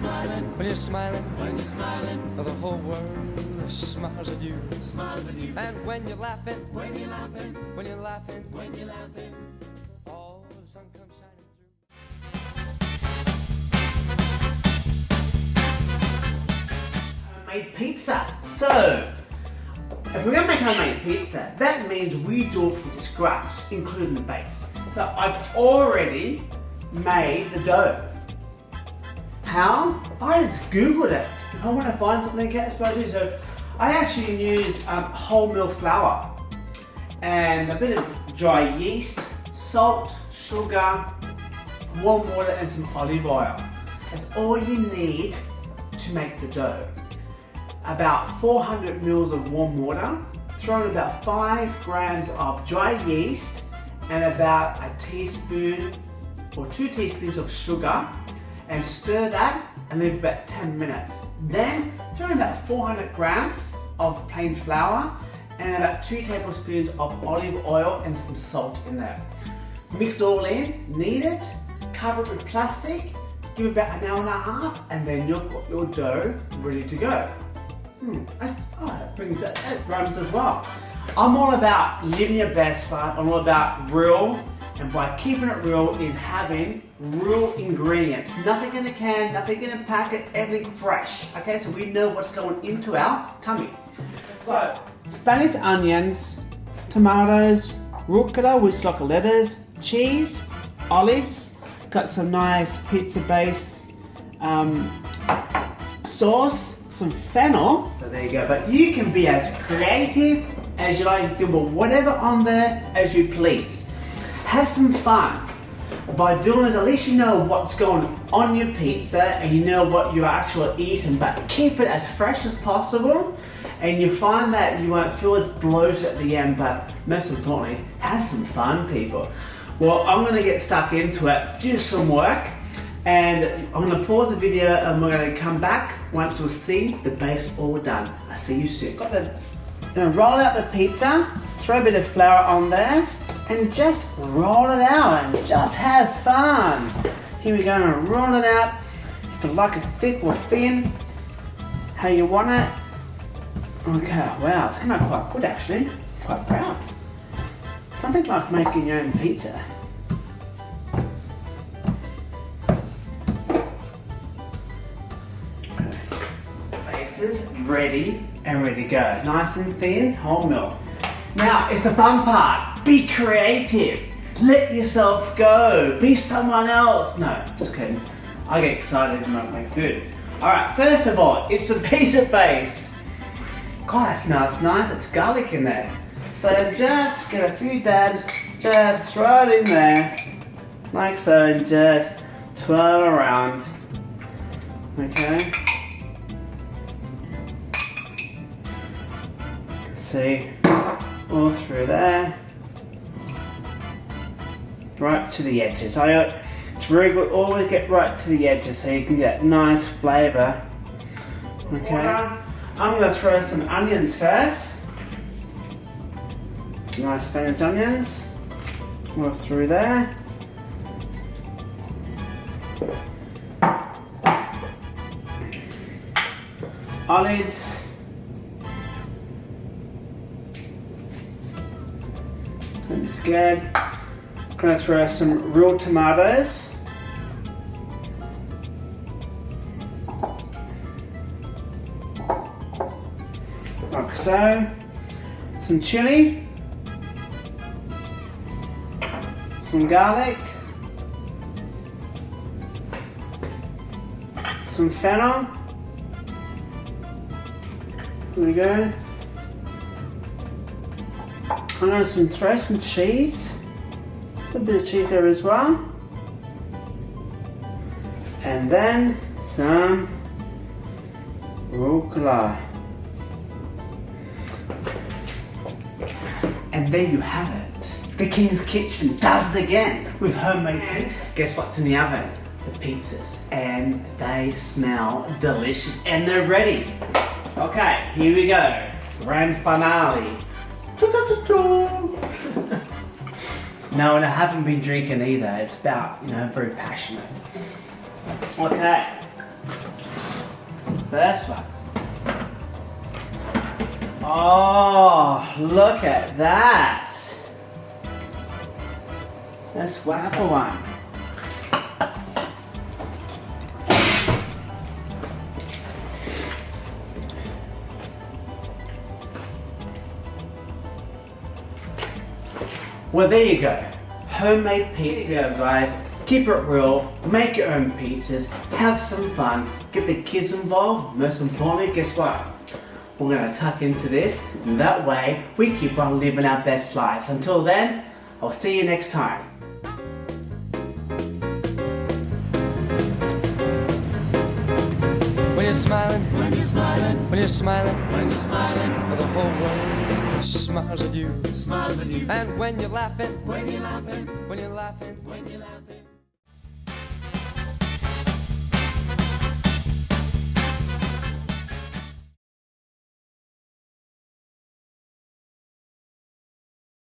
smiling, when you're smiling, when you're smiling, the whole world smiles at you, smiles at you. And when you're laughing, when you're laughing, when you're laughing, when you're laughing, all the sun comes shining through. Homemade pizza. So, if we're gonna make homemade pizza, that means we do it from scratch, including the base. So I've already made the dough. How? I just Googled it. I want to find something, that's what I do. So I actually used um, wholemeal flour and a bit of dry yeast, salt, sugar, warm water and some olive oil. That's all you need to make the dough. About 400 mils of warm water, throw in about 5 grams of dry yeast and about a teaspoon or 2 teaspoons of sugar and stir that and leave about 10 minutes. Then throw in about 400 grams of plain flour and about 2 tablespoons of olive oil and some salt in there. Mix it all in, knead it, cover it with plastic, give it about an hour and a half, and then you've got your dough ready to go. Hmm, that's, oh, that brings it, that rhymes as well. I'm all about living your best life, I'm all about real, and by keeping it real is having real ingredients. Nothing in a can, nothing in a packet, everything fresh. Okay, so we know what's going into our tummy. So, Spanish onions, tomatoes, rucola, is like lettuce, cheese, olives, got some nice pizza base um, sauce, some fennel. So there you go. But you can be as creative as you like. You can put whatever on there as you please. Have some fun. By doing this, at least you know what's going on your pizza and you know what you're actually eating, but keep it as fresh as possible and you find that you won't feel as bloated at the end, but most importantly, have some fun, people. Well, I'm gonna get stuck into it, do some work, and I'm gonna pause the video and we're gonna come back once we see the base all done. I'll see you soon. Got the, gonna roll out the pizza, throw a bit of flour on there, and just roll it out and just have fun. Here we go, gonna roll it out. If you like it thick or thin, how you want it. Okay, wow, it's come out quite good actually. Quite proud. Something like making your own pizza. Okay. Base ready and ready to go. Nice and thin, whole milk. Now, it's the fun part. Be creative. Let yourself go. Be someone else. No, just kidding. I get excited when I make food. Alright, first of all, it's a pizza base. God, that smells nice. It's garlic in there. So just get a few dabs, just throw it in there, like so, and just twirl around. Okay. See, all through there, right to the edges. I, uh, it's very good. Always get right to the edges so you can get nice flavour. Okay. Um, I'm going to throw some onions first. Nice Spanish onions. Go through there. Olives. I'm scared. Going to throw some real tomatoes. like so. Some chili, some garlic, some fennel. There we go. I'm going to throw some cheese. A bit of cheese there as well. And then some rucola. And there you have it. The King's Kitchen does it again with homemade pizza. Guess what's in the oven? The pizzas. And they smell delicious and they're ready. Okay, here we go. Grand finale. No, and I haven't been drinking either. It's about, you know, very passionate. Okay. First one. Oh, look at that. Let's one. Well, there you go. Homemade pizza, guys. Keep it real, make your own pizzas, have some fun, get the kids involved. Most importantly, guess what? We're gonna tuck into this, and that way we keep on living our best lives. Until then, I'll see you next time. When you're smiling, when you're smiling, when you're smiling, when you're smiling, the whole world smiles at you, smiles at you. And when you're laughing, when you're laughing, when you're laughing, when you're laughing.